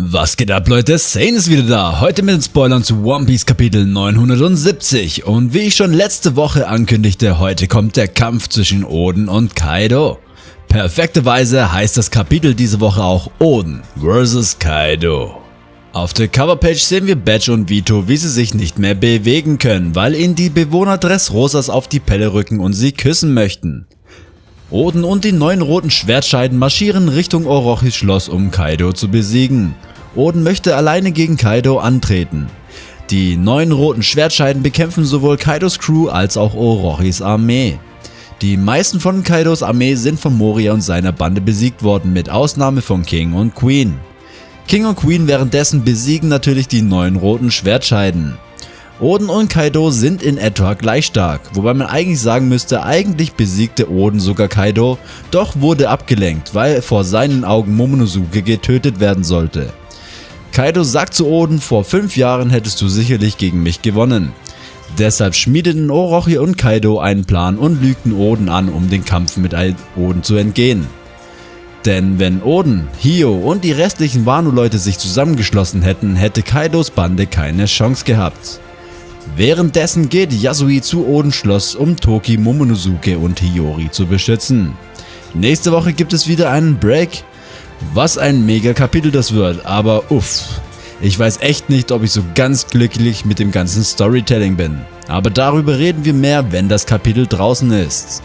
Was geht ab Leute, Sane ist wieder da, heute mit den Spoilern zu One Piece Kapitel 970 und wie ich schon letzte Woche ankündigte, heute kommt der Kampf zwischen Oden und Kaido. Perfekterweise heißt das Kapitel diese Woche auch Oden vs. Kaido. Auf der Coverpage sehen wir Badge und Vito, wie sie sich nicht mehr bewegen können, weil ihnen die Bewohner Dressrosas auf die Pelle rücken und sie küssen möchten. Oden und die neun roten Schwertscheiden marschieren Richtung Orochis Schloss, um Kaido zu besiegen. Oden möchte alleine gegen Kaido antreten. Die neun roten Schwertscheiden bekämpfen sowohl Kaidos Crew als auch Orochis Armee. Die meisten von Kaidos Armee sind von Moria und seiner Bande besiegt worden, mit Ausnahme von King und Queen. King und Queen währenddessen besiegen natürlich die neun roten Schwertscheiden. Oden und Kaido sind in etwa gleich stark, wobei man eigentlich sagen müsste, eigentlich besiegte Oden sogar Kaido, doch wurde abgelenkt, weil vor seinen Augen Momonosuke getötet werden sollte. Kaido sagt zu Oden, vor 5 Jahren hättest du sicherlich gegen mich gewonnen. Deshalb schmiedeten Orochi und Kaido einen Plan und lügten Oden an, um den Kampf mit Oden zu entgehen. Denn wenn Oden, Hio und die restlichen Wano-Leute sich zusammengeschlossen hätten, hätte Kaidos Bande keine Chance gehabt. Währenddessen geht Yasui zu Odens Schloss, um Toki, Momonosuke und Hiyori zu beschützen. Nächste Woche gibt es wieder einen Break. Was ein mega Kapitel das wird, aber uff. Ich weiß echt nicht, ob ich so ganz glücklich mit dem ganzen Storytelling bin. Aber darüber reden wir mehr, wenn das Kapitel draußen ist.